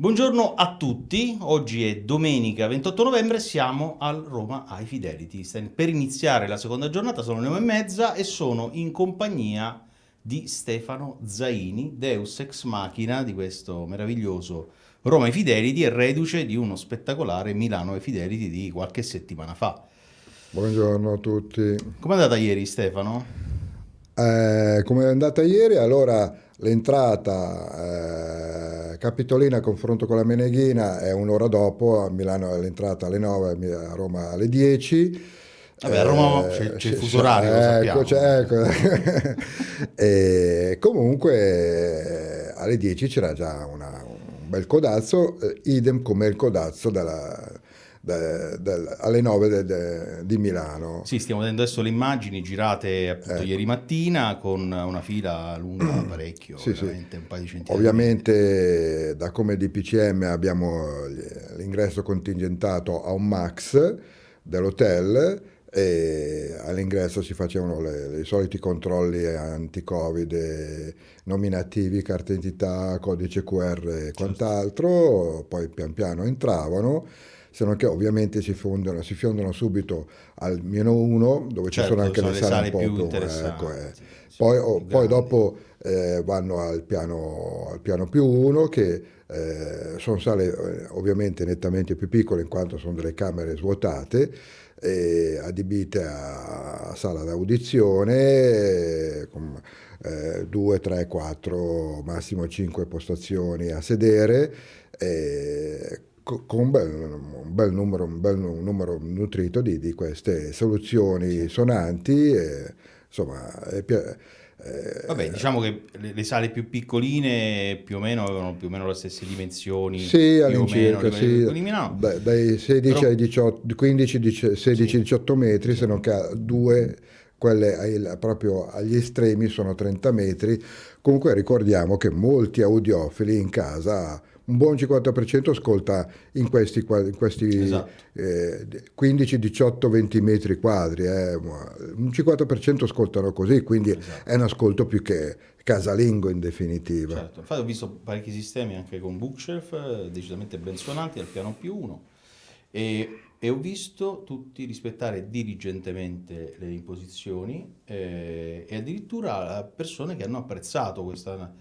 Buongiorno a tutti, oggi è domenica 28 novembre, siamo al Roma High Fidelity. Per iniziare la seconda giornata sono le 9 e mezza e sono in compagnia di Stefano Zaini, Deus Ex Machina di questo meraviglioso Roma High Fidelity e reduce di uno spettacolare Milano High Fidelity di qualche settimana fa. Buongiorno a tutti. Come è andata ieri Stefano? Eh, come è andata ieri? Allora l'entrata... Eh, Capitolina a confronto con la Meneghina è un'ora dopo, a Milano l'entrata alle 9, a Roma alle 10. Vabbè, a Roma eh, c'è, il fuso orario, ecco, ecco. e comunque alle 10 c'era già una, un bel codazzo, eh, idem come il codazzo della, de, de, alle 9 de, di Milano. Sì, stiamo vedendo adesso le immagini girate appunto ecco. ieri mattina con una fila lunga parecchio, sì, sì. un paio di centinaia. Ovviamente da come DPCM abbiamo l'ingresso contingentato a un max dell'hotel e all'ingresso si facevano i soliti controlli anti-covid nominativi, carta d'identità, codice QR e certo. quant'altro, poi pian piano entravano se non che ovviamente si, fondano, si fiondono subito al meno uno, dove certo, ci sono anche le sale, sale un po' più ecco, eh. sì, sì, poi, oh, poi dopo eh, vanno al piano, al piano, più uno che eh, sono sale eh, ovviamente nettamente più piccole in quanto sono delle camere svuotate adibite a, sala d'audizione con eh, 2, 3, 4, massimo 5 postazioni a sedere eh, con un bel, un bel, numero, un bel numero nutrito di, di queste soluzioni sonanti. E, insomma, è, eh, Vabbè, diciamo che le, le, sale più piccoline più o meno avevano più o meno le stesse dimensioni. Sì, all'incirca, sì. Beh, dai 16 Però... ai 18, 15, 16, 18 metri, se non che due, quelle ai, proprio agli estremi sono 30 metri. Comunque ricordiamo che molti audiofili in casa un buon 50% ascolta in questi, in questi esatto. eh, 15, 18, 20 metri quadri, eh. un 50% ascoltano così, quindi esatto. è un ascolto più che casalingo in definitiva. Certo, infatti ho visto parecchi sistemi anche con bookshelf, eh, decisamente ben suonanti al piano più uno, e, e ho visto tutti rispettare diligentemente le imposizioni eh, e addirittura persone che hanno apprezzato questa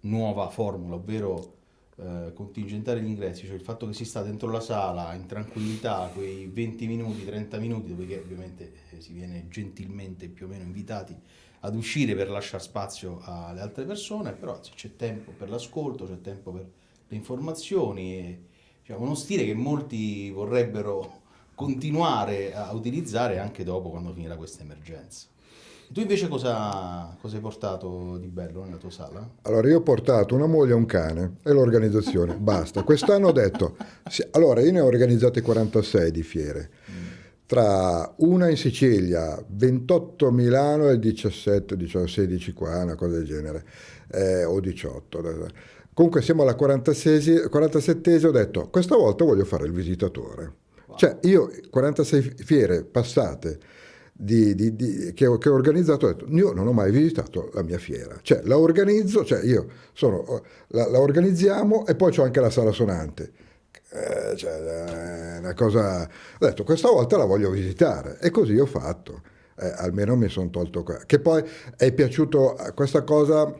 nuova formula, ovvero eh, contingentare gli ingressi, cioè il fatto che si sta dentro la sala in tranquillità, quei 20 minuti, 30 minuti, dove ovviamente eh, si viene gentilmente più o meno invitati ad uscire per lasciare spazio alle altre persone, però c'è tempo per l'ascolto, c'è tempo per le informazioni, e, cioè, uno stile che molti vorrebbero continuare a utilizzare anche dopo quando finirà questa emergenza. Tu invece cosa, cosa, hai portato di bello nella tua sala? Allora io ho portato una moglie e un cane e l'organizzazione, basta. Quest'anno ho detto, sì, allora io ne ho organizzate 46 di fiere, tra una in Sicilia, 28 a Milano e 17, 18, 16 qua, una cosa del genere, eh, o 18. Comunque siamo alla 46, 47 ho detto, questa volta voglio fare il visitatore. Wow. Cioè io 46 fiere passate, di, di, di, che, ho, che, ho, organizzato, ho detto, io non ho mai visitato la mia fiera, cioè la organizzo, cioè io sono, la, la organizziamo e poi c'ho anche la sala suonante. Eh, cioè, una cosa... Ho detto, questa volta la voglio visitare e così ho fatto. Eh, almeno mi sono tolto qua. Che poi è piaciuto questa cosa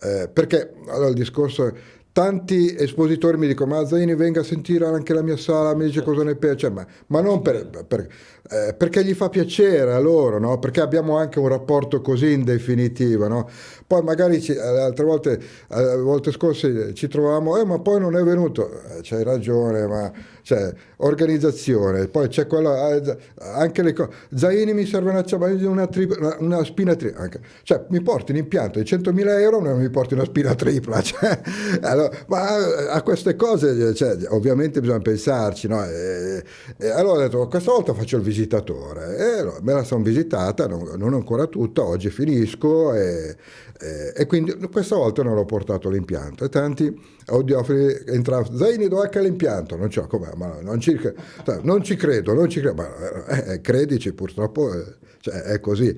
eh, perché allora il discorso tanti espositori mi dicono ma Zaini venga a sentire anche la mia sala, mi dice cosa ne piace, ma, ma non per, per, eh, perché gli fa piacere a loro, no? perché abbiamo anche un rapporto così in definitiva. No? Poi magari ci, eh, altre volte, eh, volte scorse ci trovavamo, eh, ma poi non è venuto, eh, c'hai ragione, ma cioè, organizzazione, poi c'è quella, eh, anche le cose, Zaini mi serve una, una, tripla, una, una spina tripla, cioè mi porti un impianto di 100.000 euro, non mi porti una spina tripla, cioè, allora, ma a queste cose cioè, ovviamente bisogna pensarci, no? e, e allora ho detto, questa volta faccio il visitatore, e me la sono visitata, non, non ancora tutta, oggi finisco e, e, e, quindi questa volta non ho portato l'impianto e tanti audiofili entravano, Zaini dov'è che l'impianto? Non ma non ci, non ci, credo, non ci credo, ma eh, eh credici purtroppo eh, cioè, è così.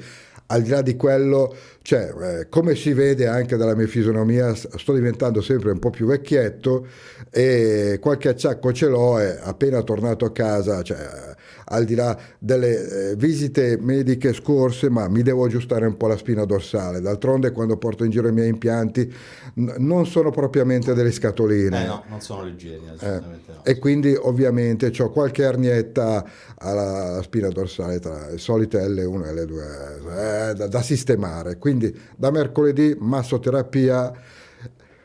al di là di quello, cioè, eh, come si vede anche dalla mia fisionomia, sto diventando sempre un po' più vecchietto e qualche acciacco ce l'ho e appena tornato a casa, cioè, al di là delle eh, visite mediche scorse, ma mi devo aggiustare un po' la spina dorsale. D'altronde quando porto in giro i miei impianti non sono propriamente delle scatoline. Eh no, non sono leggeri, Eh, assolutamente no. E quindi ovviamente ho qualche arnietta alla, alla spina dorsale tra le solite L1 e L2 eh, da, da sistemare. Quindi da mercoledì massoterapia,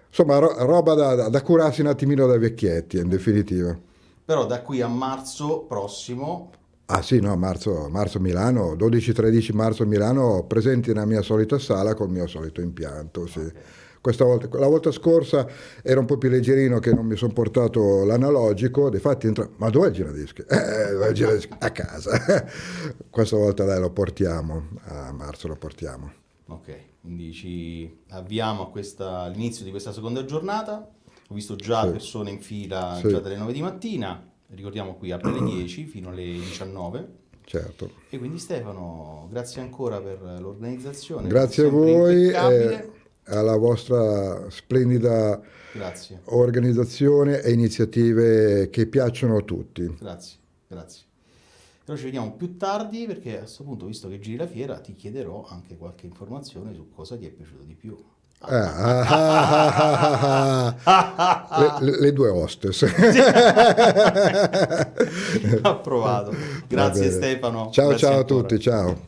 insomma ro- roba da, da- da curarsi un attimino dai vecchietti in definitiva. Però da qui a marzo prossimo, Ah sì, no, marzo, marzo Milano, 12-13 marzo Milano, presenti nella mia solita sala col mio solito impianto, sì. Questa volta, la volta scorsa era un po' più leggerino che non mi sono portato l'analogico, difatti entra... ma dov'è il giradischi? Eh, dov'è il giradischi? A casa. Questa volta dai lo portiamo, a marzo lo portiamo. ok, quindi ci avviamo all'inizio di questa seconda giornata. Ho visto già Sì. persone in fila Sì. già dalle 9 di mattina, ricordiamo qui apre alle 10 fino alle 19. Certo. E quindi Stefano, grazie ancora per l'organizzazione. Grazie a voi e alla vostra splendida Grazie, organizzazione e iniziative che piacciono a tutti. grazie, grazie. Però ci vediamo più tardi perché a questo punto, visto che giri la fiera, ti chiederò anche qualche informazione su cosa ti è piaciuto di più. Ah, ah, ah, ah, ah. Le, le- due hostess. Approvato. Va Grazie. Stefano. Ciao Grazie ciao a ancora. tutti, ciao.